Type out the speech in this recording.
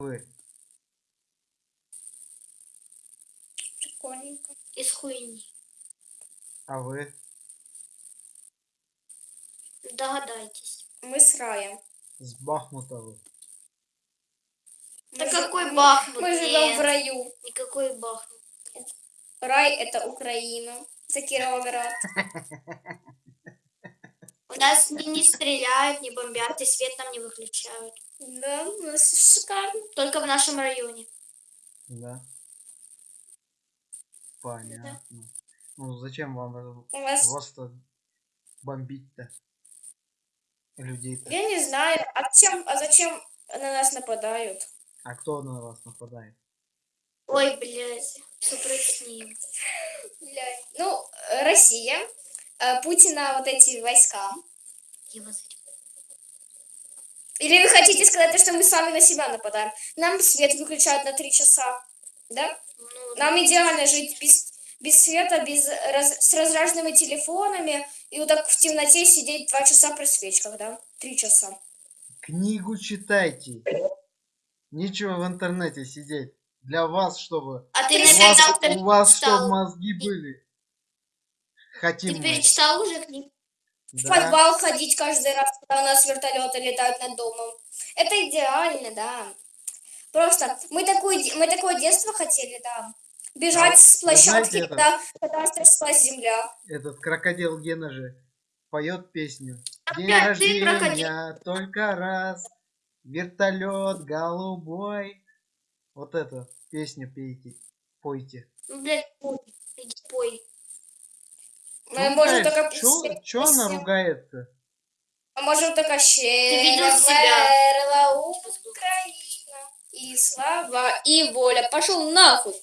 Вы. Прикольненько. Из хуйни. А вы? Догадайтесь. Мы с Раем. С Бахмута вы. Да Мы какой жи- Бахмут? Мы живем в раю. Никакой Бахмут. Рай это Украина. Это Кировоград. У нас не, не стреляют, не бомбят, и свет нам не выключают. Да, у нас шикарно. Только в нашем районе. Да. Понятно. Ну зачем вам вас, вас-то бомбить-то? Людей-то. я не знаю, а зачем, а зачем на нас нападают? А кто на вас нападает? Ой, блядь, что ним? Блядь. Ну, Россия, э, Путина вот эти войска. Его за- Или вы хотите сказать, что мы сами на себя нападаем? Нам свет выключают на три часа, да? Ну, Нам идеально жить без, без света, без раз- с разряженными телефонами и вот так в темноте сидеть два часа при свечках, да? Три часа. Книгу читайте. Нечего в интернете сидеть. Для вас, чтобы А ты у вас, у вас чтобы мозги были. Хотим Ты мы. перечитал уже книгу? В Да. подвал ходить каждый раз, когда у нас вертолеты летают над домом. Это идеально, да. Просто мы такое, де- мы такое детство хотели, да. Бежать А, с площадки, знаете когда, когда тряслась земля. Этот крокодил Гена же поет песню. День Опять рождения только раз. Вертолет голубой. Вот эту песню пейте. Пойте. Ну, блядь, пой. Пой. Мы можем только чё она ругается? Мы можем только мерла Украина. И слава, и воля. Пошел нахуй.